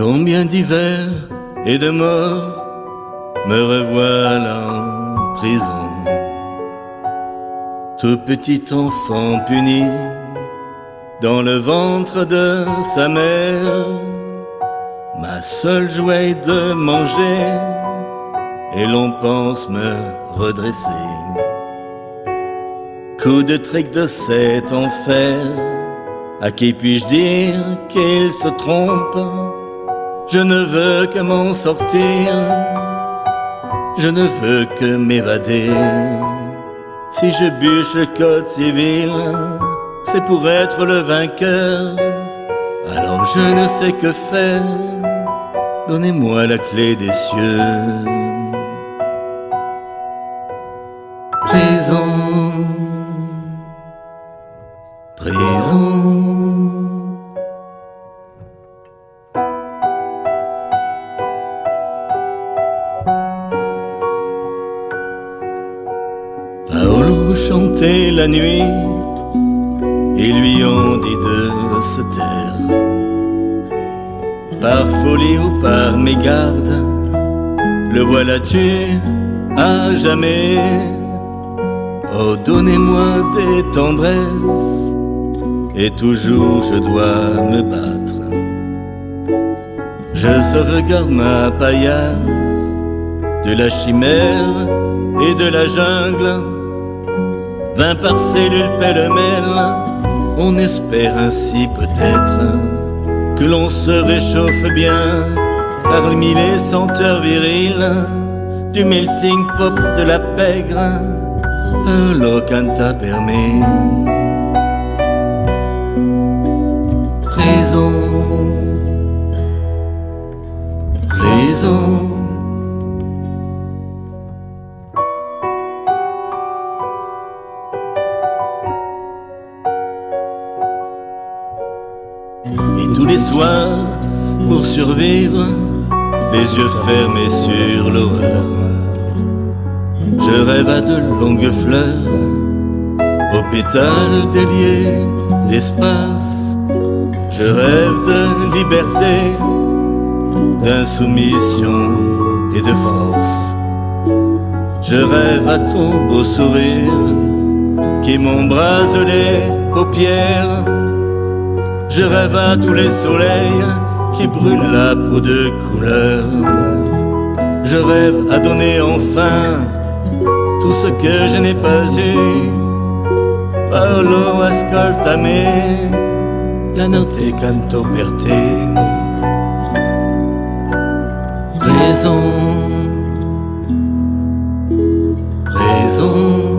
Combien d'hivers et de morts me revoilà en prison. Tout petit enfant puni dans le ventre de sa mère, ma seule joie est de manger et l'on pense me redresser. Coup de trick de cet enfer, à qui puis-je dire qu'il se trompe? Je ne veux que m'en sortir, je ne veux que m'évader. Si je bûche le code civil, c'est pour être le vainqueur. Alors je ne sais que faire, donnez-moi la clé des cieux. Prison, prison. Chantait la nuit, ils lui ont dit de se taire. Par folie ou par mégarde, le voilà tué à jamais. Oh, donnez-moi des tendresses, et toujours je dois me battre. Je sauvegarde ma paillasse de la chimère et de la jungle. Vingt par cellule pêle-mêle, on espère ainsi peut-être que l'on se réchauffe bien par mille et senteurs viriles du melting pop de la pègre. Lo canta per Les soirs, pour survivre, les yeux fermés sur l'horreur. Je rêve à de longues fleurs, aux pétales déliés. Je rêve de liberté, d'insoumission et de force. Je rêve à ton beau sourire qui m'embrase les paupières. Je rêve à tous les soleils qui brûlent la peau de couleur. Je rêve à donner enfin tout ce que je n'ai pas eu. Paolo ascoltami, la notte canto per te. Raison, raison.